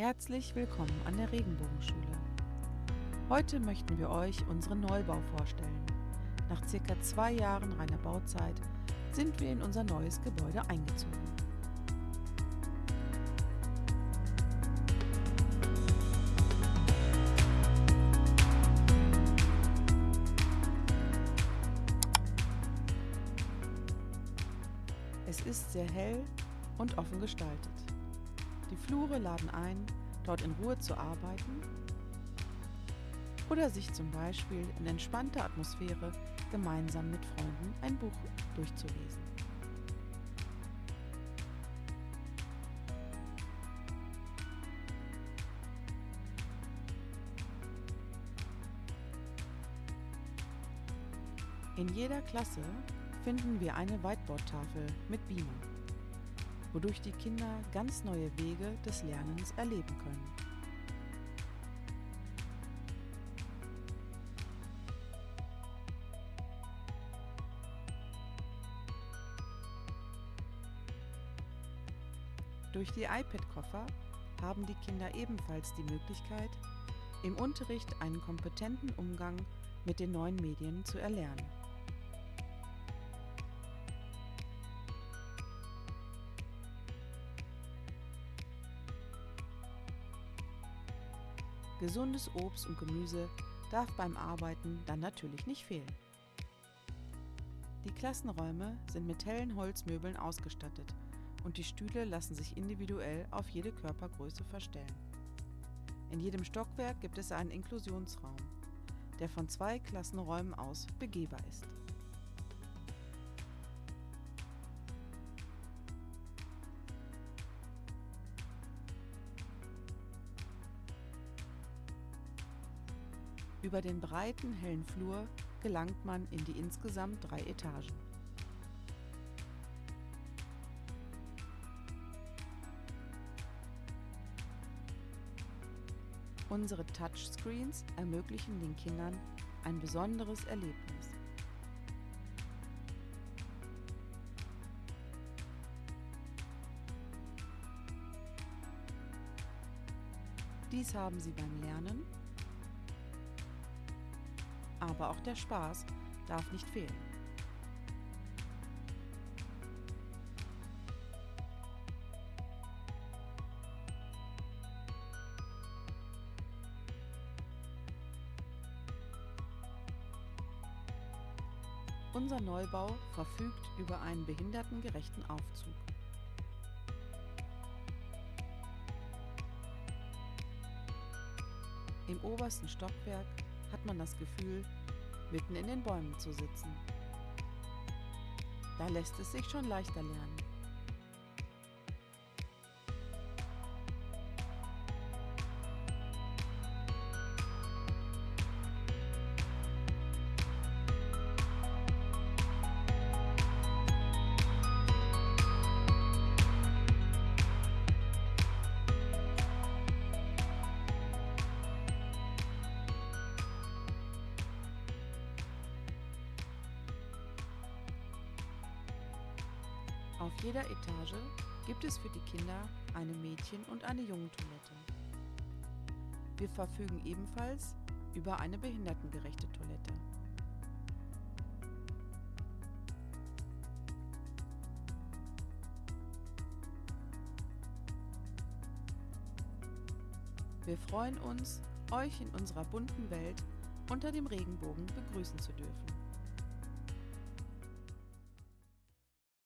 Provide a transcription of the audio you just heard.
Herzlich willkommen an der Regenbogenschule. Heute möchten wir euch unseren Neubau vorstellen. Nach circa zwei Jahren reiner Bauzeit sind wir in unser neues Gebäude eingezogen. Es ist sehr hell und offen gestaltet. Die Flure laden ein, dort in Ruhe zu arbeiten oder sich zum Beispiel in entspannter Atmosphäre gemeinsam mit Freunden ein Buch durchzulesen. In jeder Klasse finden wir eine Whiteboard-Tafel mit Beamer, wodurch die Kinder ganz neue Wege des Lernens erleben können. Durch die iPad-Koffer haben die Kinder ebenfalls die Möglichkeit, im Unterricht einen kompetenten Umgang mit den neuen Medien zu erlernen. Gesundes Obst und Gemüse darf beim Arbeiten dann natürlich nicht fehlen. Die Klassenräume sind mit hellen Holzmöbeln ausgestattet und die Stühle lassen sich individuell auf jede Körpergröße verstellen. In jedem Stockwerk gibt es einen Inklusionsraum, der von zwei Klassenräumen aus begehbar ist. Über den breiten, hellen Flur gelangt man in die insgesamt drei Etagen. Unsere Touchscreens ermöglichen den Kindern ein besonderes Erlebnis. Dies haben sie beim Lernen, aber auch der Spaß darf nicht fehlen. Unser Neubau verfügt über einen behindertengerechten Aufzug. Im obersten Stockwerk hat man das Gefühl, mitten in den Bäumen zu sitzen. Da lässt es sich schon leichter lernen. Auf jeder Etage gibt es für die Kinder eine Mädchen- und eine Jungentoilette. Wir verfügen ebenfalls über eine behindertengerechte Toilette. Wir freuen uns, euch in unserer bunten Welt unter dem Regenbogen begrüßen zu dürfen.